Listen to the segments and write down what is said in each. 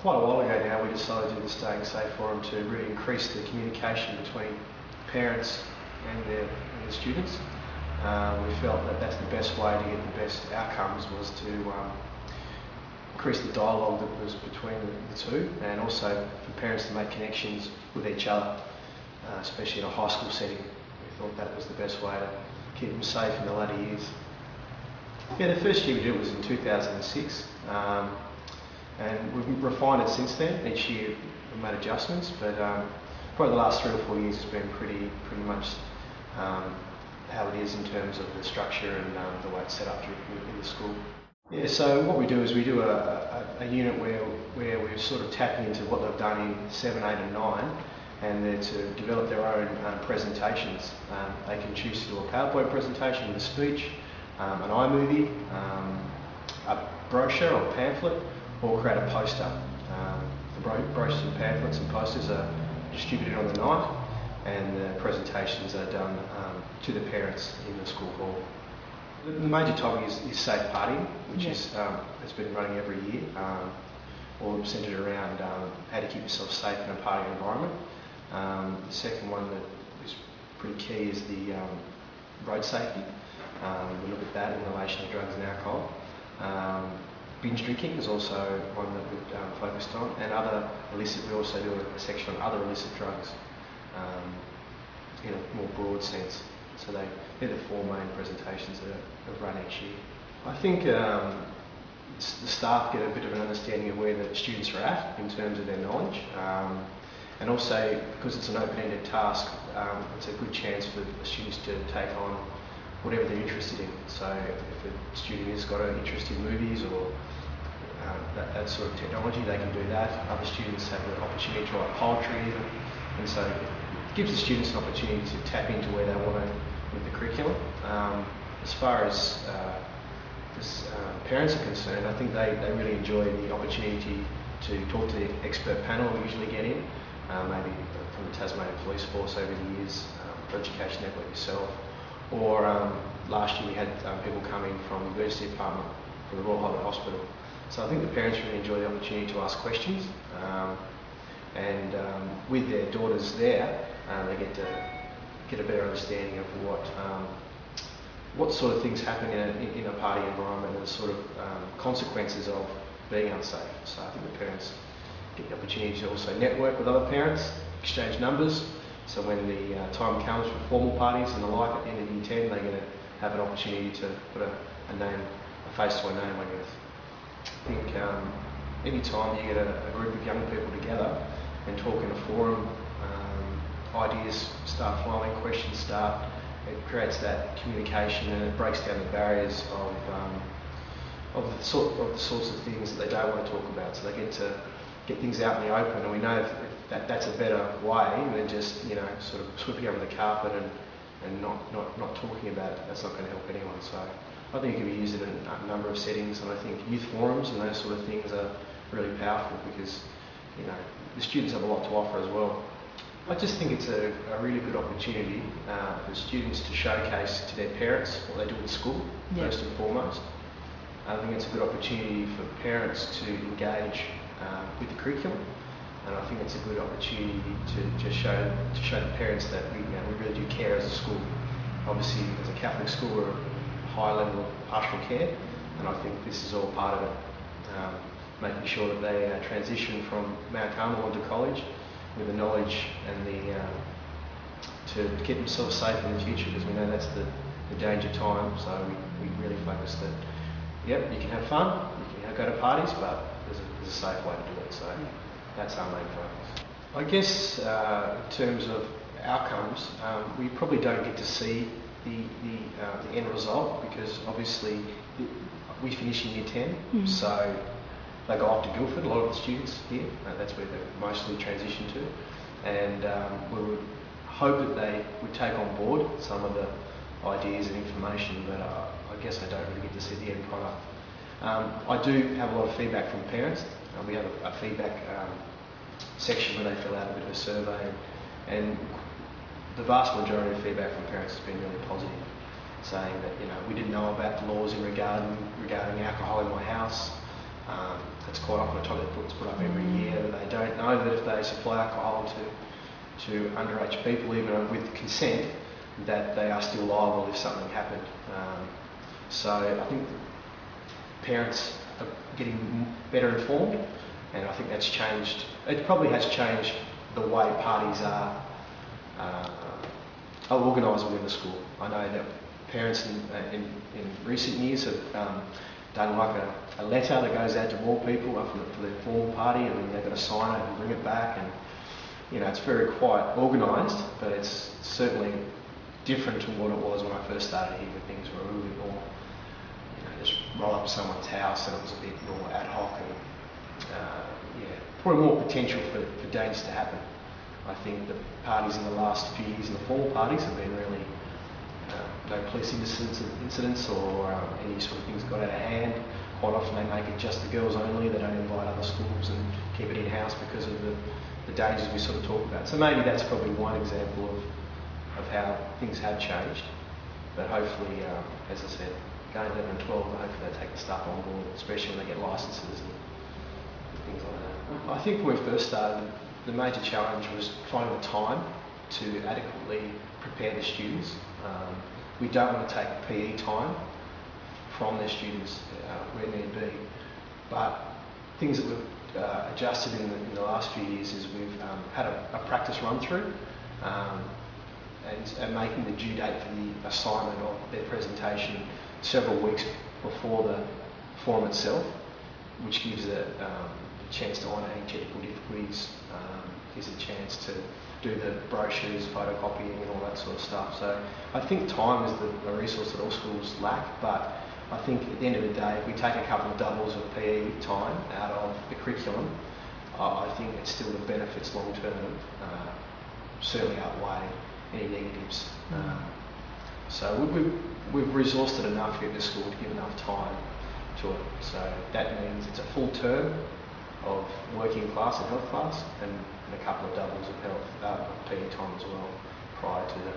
quite a while ago now we decided to do the Staying Safe Forum to really increase the communication between parents and their, and their students. Uh, we felt that that's the best way to get the best outcomes was to um, increase the dialogue that was between the, two and also for parents to make connections with each other, uh, especially in a high school setting. We thought that was the best way to keep them safe in the latter years. Yeah, the first year we did it was in 2006. Um, and we've refined it since then. Each year we've made adjustments, but um, probably the last three or four years has been pretty pretty much um, how it is in terms of the structure and um, the way it's set up in the school. Yeah, so what we do is we do a, a, a, unit where, where we're sort of tapping into what they've done in 7, 8 and 9 and they're to develop their own um, presentations. Um, they can choose to do a PowerPoint presentation a speech, um, an iMovie, um, a brochure or pamphlet, or create a poster. Um, the bro brochures and pamphlets and posters are distributed on the night and the presentations are done um, to the parents in the school hall. The, the major topic is, is safe partying, which yeah. is, um, has been running every year, um, all centred around um, how to keep yourself safe in a party environment. Um, the second one that is pretty key is the road safety. we look at that in relation to drugs and alcohol. Binge drinking is also one that we've um, focused on, and other illicit. We also do a, section on other illicit drugs um, in a more broad sense. So they, they're the four main presentations that are, run each year. I think um, the staff get a bit of an understanding of where the students are at in terms of their knowledge. Um, and also, because it's an open-ended task, um, it's a good chance for the students to take on whatever they're interested in. So if a student has got an interest in movies or um, that, that, sort of technology, they can do that. Other students have the opportunity to write poetry even. And so it gives the students an opportunity to tap into where they want to with the curriculum. Um, as far as, uh, as uh, parents are concerned, I think they, they really enjoy the opportunity to talk to the expert panel we usually get in, uh, maybe from the Tasmanian Police Force over the years, um, Education Network yourself, or um, last year we had um, people coming from the University Department from the Royal Hospital. Hospital. So I think the parents really enjoy the opportunity to ask questions. Um, and um, with their daughters there, uh, they get to get a better understanding of what um, what sort of things happen in a, in a party environment and the sort of um, consequences of being unsafe. So I think the parents get the opportunity to also network with other parents, exchange numbers, so when the uh, time comes for formal parties and the like at the end of year 10, they're going to have an opportunity to put a, a name, a face to a name, I guess. I think um, any time you get a, a, group of young people together and talk in a forum, um, ideas start flowing, questions start, it creates that communication and it breaks down the barriers of um, of the sort of the sorts of things that they don't want to talk about. So they get to get things out in the open, and we know that that's a better way than just you know sort of sweeping under the carpet and, and not, not, not talking about it. That's not going to help anyone. So I think it can be used in a, number of settings, and I think youth forums and those sort of things are really powerful because you know the students have a lot to offer as well. I just think it's a, a really good opportunity uh, for students to showcase to their parents what they do at school, yeah. first and foremost. I think it's a good opportunity for parents to engage uh, with the curriculum and I think it's a good opportunity to just show to show the parents that we, you know, we really do care as a school. Obviously, as a Catholic school, we're a high level of pastoral care, and I think this is all part of it. Um, making sure that they uh, transition from Mount Carmel into college with the knowledge and the uh, to keep themselves safe in the future because we know that's the, the danger time. So we, we really focus that, yep, you can have fun, you can go to parties, but there's a, there's a safe way to do it. So. Yeah. That's our main focus. I guess uh, in terms of outcomes, um, we probably don't get to see the, the, uh, the end result because obviously we finish in year 10, mm. so they go off to Guilford, a lot of the students here, uh, that's where they mostly transition to, and um, we would hope that they would take on board some of the ideas and information, but uh, I guess I don't really get to see the end product. Um, I do have a lot of feedback from parents uh, we have a, a feedback um, section where they fill out a bit of a survey, and the vast majority of feedback from parents has been really positive, saying that you know we didn't know about the laws in regarding regarding alcohol in my house. Um, that's quite often a topic that's put up every year. They don't know that if they supply alcohol to to underage people, even with consent, that they are still liable if something happened. Um, so I think parents are getting better informed, and I think that's changed. It probably has changed the way parties are, uh, are organised within the school. I know that parents in, uh, in, in recent years have um, done like a, a, letter that goes out to more people for, the, for their formal party, and then they've got to sign it and bring it back, and you know it's very quite organised, but it's certainly different to what it was when I first started here, things were a little bit more just roll up someone's house and it was a bit more ad hoc and uh, yeah, probably more potential for, for dangers to happen. I think the parties in the last few years and the formal parties have been really uh, no police incidents, incidents or um, any sort of things got out of hand. Quite often they make it just the girls only, they don't invite other schools and keep it in-house because of the, the dangers we sort of talk about. So maybe that's probably one example of, of how things have changed. But hopefully, um, as I said, going 11 and 12, I hope they take the stuff on board, especially when they get licences and things like that. I think when we first started, the major challenge was finding the time to adequately prepare the students. Um, we don't want to take PE time from their students uh, where need be, but things that we've uh, adjusted in the, in the, last few years is we've um, had a, a, practice run through um, and, and making the due date for the assignment of their presentation several weeks before the form itself, which gives a um, chance to honour any technical difficulties, um, gives a chance to do the brochures, photocopying and all that sort of stuff. So I think time is the, a resource that all schools lack, but I think at the end of the day, if we take a couple of doubles of PE time out of the curriculum, uh, I think it's still the benefits long term uh, certainly outweigh any negatives. Um, so we, we, we've resourced it enough here at the school to give enough time to it. So that means it's a full term of working class and health class and, and a couple of doubles of health uh, PE time as well prior to the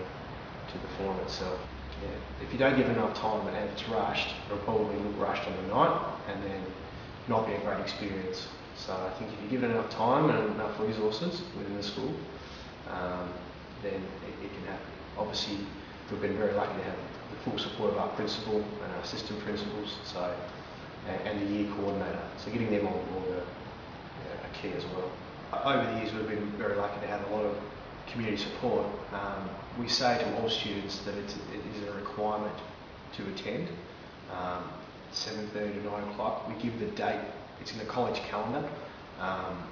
to the forum itself. Yeah. If you don't give enough time and it's rushed, it'll probably look rushed on the night and then not be a great experience. So I think if you give it enough time and enough resources within the school, um, then it, it can happen. Obviously, we've been very lucky to have the full support of our principal and our assistant principals, so and, and the year coordinator. So getting them on board are, are key as well. Over the years, we've been very lucky to have a lot of community support. Um, we say to all students that it's, it is a requirement to attend. Um, 7.30 to 9 o'clock. We give the date, it's in the college calendar. Um,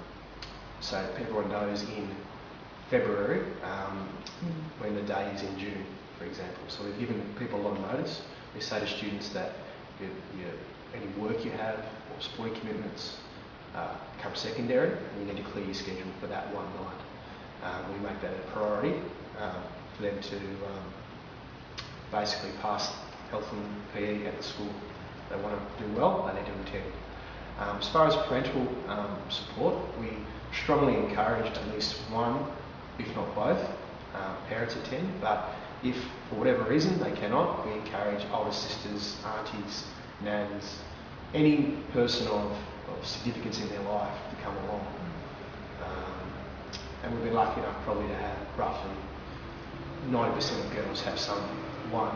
so everyone knows in February um, mm. when the day is in June for example. So we've given people a lot of notice. We say to students that you, you, any work you have or sporting commitments uh, come secondary and you need to clear your schedule for that one night. Uh, we make that a priority uh, for them to um, basically pass health and PE at the school. They want to do well, they need to attend. Um, as far as parental um, support, we strongly encourage at least one, if not both, uh, parents attend, but if, for whatever reason, they cannot, we encourage older sisters, aunties, nans, any person of, of significance in their life to come along. Um, and we've been lucky enough probably to have roughly 90% of girls have some one,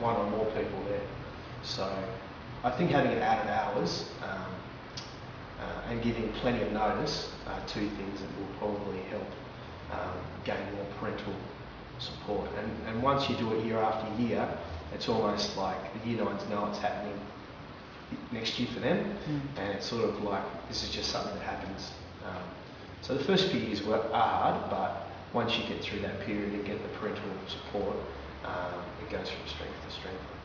one or more people there. So I think having it out of hours um, uh, and giving plenty of notice are two things that will probably help um, gain more parental support. And, and once you do it year after year, it's almost like the year nines know it's happening next year for them, mm. and it's sort of like this is just something that happens. Um, so the first few years were are hard, but once you get through that period and get the parental support, um, it goes from strength to strength.